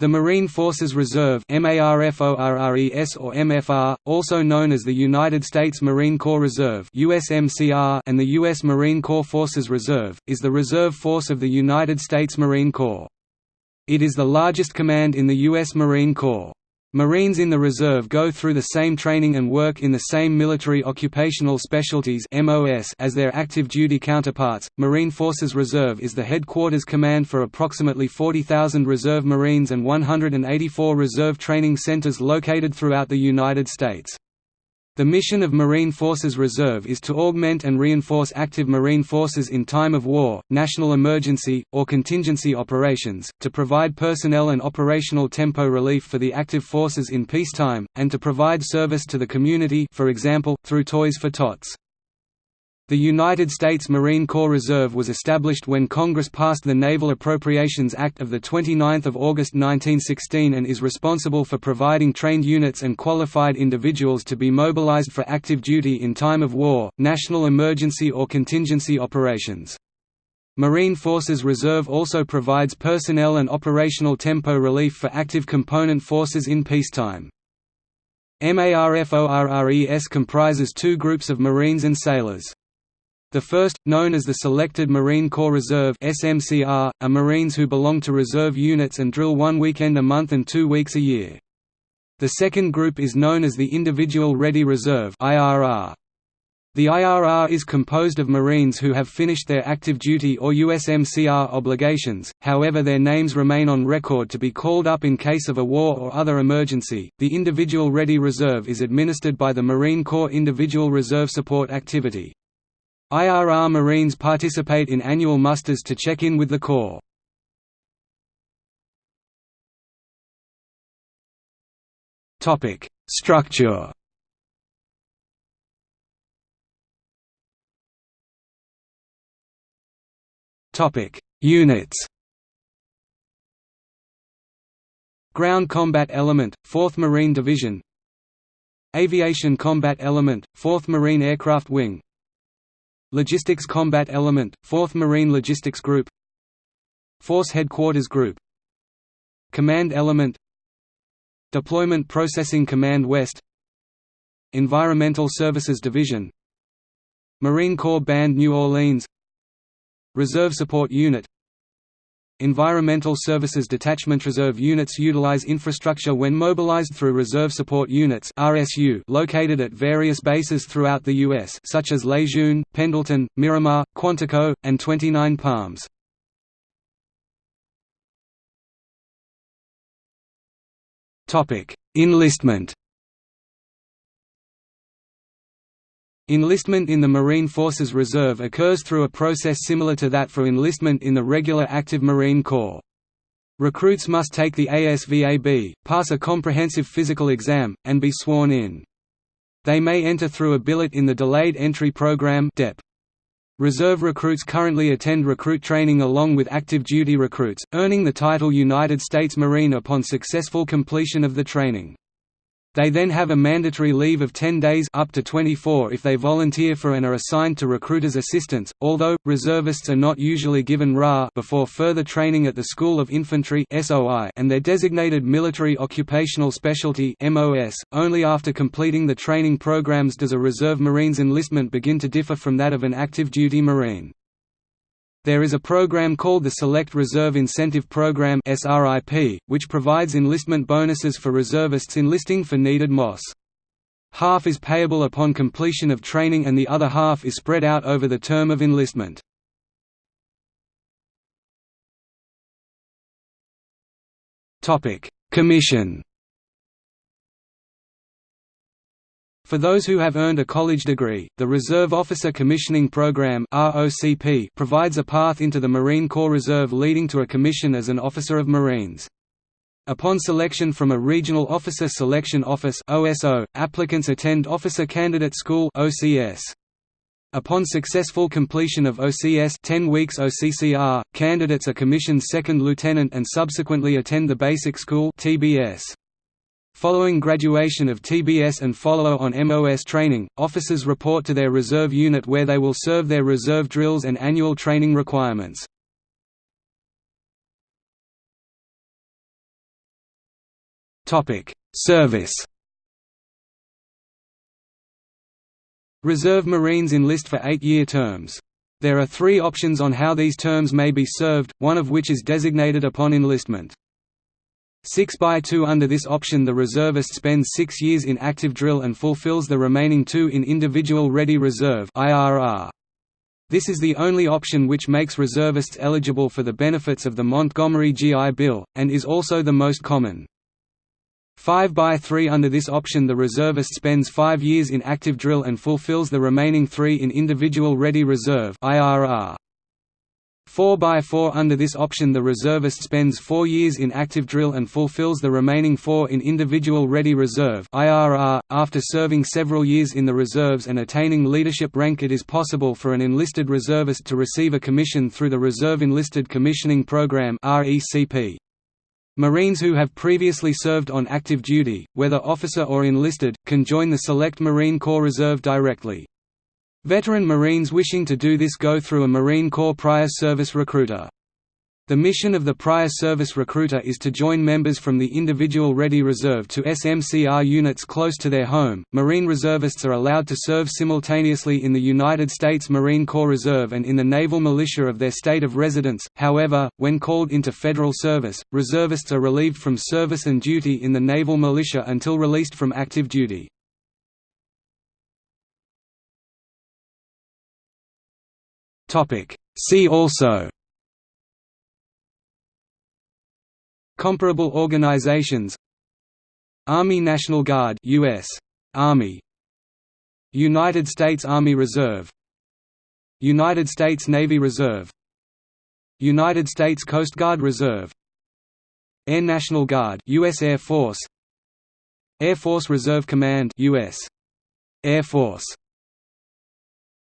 The Marine Forces Reserve or MFR, also known as the United States Marine Corps Reserve and the U.S. Marine Corps Forces Reserve, is the reserve force of the United States Marine Corps. It is the largest command in the U.S. Marine Corps. Marines in the reserve go through the same training and work in the same military occupational specialties as their active duty counterparts. Marine Forces Reserve is the headquarters command for approximately 40,000 reserve Marines and 184 reserve training centers located throughout the United States. The mission of Marine Forces Reserve is to augment and reinforce active Marine forces in time of war, national emergency, or contingency operations, to provide personnel and operational tempo relief for the active forces in peacetime, and to provide service to the community for example, through Toys for Tots. The United States Marine Corps Reserve was established when Congress passed the Naval Appropriations Act of 29 August 1916 and is responsible for providing trained units and qualified individuals to be mobilized for active duty in time of war, national emergency or contingency operations. Marine Forces Reserve also provides personnel and operational tempo relief for active component forces in peacetime. MARFORRES comprises two groups of Marines and sailors. The first, known as the Selected Marine Corps Reserve SMCR, are Marines who belong to reserve units and drill one weekend a month and two weeks a year. The second group is known as the Individual Ready Reserve IRR. The IRR is composed of Marines who have finished their active duty or USMCR obligations, however their names remain on record to be called up in case of a war or other emergency. The Individual Ready Reserve is administered by the Marine Corps Individual Reserve Support Activity. IRR Marines participate in annual musters to check in with the Corps. Structure. Topic: Units. Ground Combat Element, 4th Marine Division. Aviation Combat Element, 4th Marine Aircraft Wing Logistics Combat Element, 4th Marine Logistics Group. Force Headquarters Group. Command Element. Deployment Processing Command West. Environmental Services Division. Marine Corps Band New Orleans. Reserve Support Unit Environmental Services Detachment Reserve units utilize infrastructure when mobilized through Reserve Support Units RSU located at various bases throughout the U.S. such as Lejeune, Pendleton, Miramar, Quantico, and 29 Palms. Topic: Enlistment Enlistment in the Marine Forces Reserve occurs through a process similar to that for enlistment in the regular active Marine Corps. Recruits must take the ASVAB, pass a comprehensive physical exam, and be sworn in. They may enter through a billet in the Delayed Entry Program. Reserve recruits currently attend recruit training along with active duty recruits, earning the title United States Marine upon successful completion of the training. They then have a mandatory leave of 10 days up to 24 if they volunteer for and are assigned to recruiters' assistance, although, reservists are not usually given RA before further training at the School of Infantry and their designated military occupational specialty. .Only after completing the training programs does a Reserve Marines enlistment begin to differ from that of an active duty Marine. There is a program called the Select Reserve Incentive Program which provides enlistment bonuses for reservists enlisting for needed MOS. Half is payable upon completion of training and the other half is spread out over the term of enlistment. Commission For those who have earned a college degree, the Reserve Officer Commissioning Program provides a path into the Marine Corps Reserve leading to a commission as an Officer of Marines. Upon selection from a Regional Officer Selection Office applicants attend Officer Candidate School Upon successful completion of OCS 10 weeks OCCR, candidates are commissioned second lieutenant and subsequently attend the Basic School TBS. Following graduation of TBS and follow-on MOS training, officers report to their reserve unit where they will serve their reserve drills and annual training requirements. Service Reserve Marines enlist for eight-year terms. There are three options on how these terms may be served, one of which is designated upon enlistment. 6 by 2 Under this option the reservist spends six years in active drill and fulfills the remaining two in Individual Ready Reserve This is the only option which makes reservists eligible for the benefits of the Montgomery GI Bill, and is also the most common. 5 by 3 Under this option the reservist spends five years in active drill and fulfills the remaining three in Individual Ready Reserve 4 by 4 Under this option the reservist spends four years in active drill and fulfills the remaining four in Individual Ready Reserve .After serving several years in the reserves and attaining leadership rank it is possible for an enlisted reservist to receive a commission through the Reserve Enlisted Commissioning Program. Marines who have previously served on active duty, whether officer or enlisted, can join the Select Marine Corps Reserve directly. Veteran Marines wishing to do this go through a Marine Corps prior service recruiter. The mission of the prior service recruiter is to join members from the individual Ready Reserve to SMCR units close to their home. Marine reservists are allowed to serve simultaneously in the United States Marine Corps Reserve and in the naval militia of their state of residence. However, when called into federal service, reservists are relieved from service and duty in the naval militia until released from active duty. Topic: See also Comparable organizations Army National Guard US Army United States Army Reserve United States Navy Reserve United States Coast Guard Reserve Air National Guard US Air Force Air Force Reserve Command US Air Force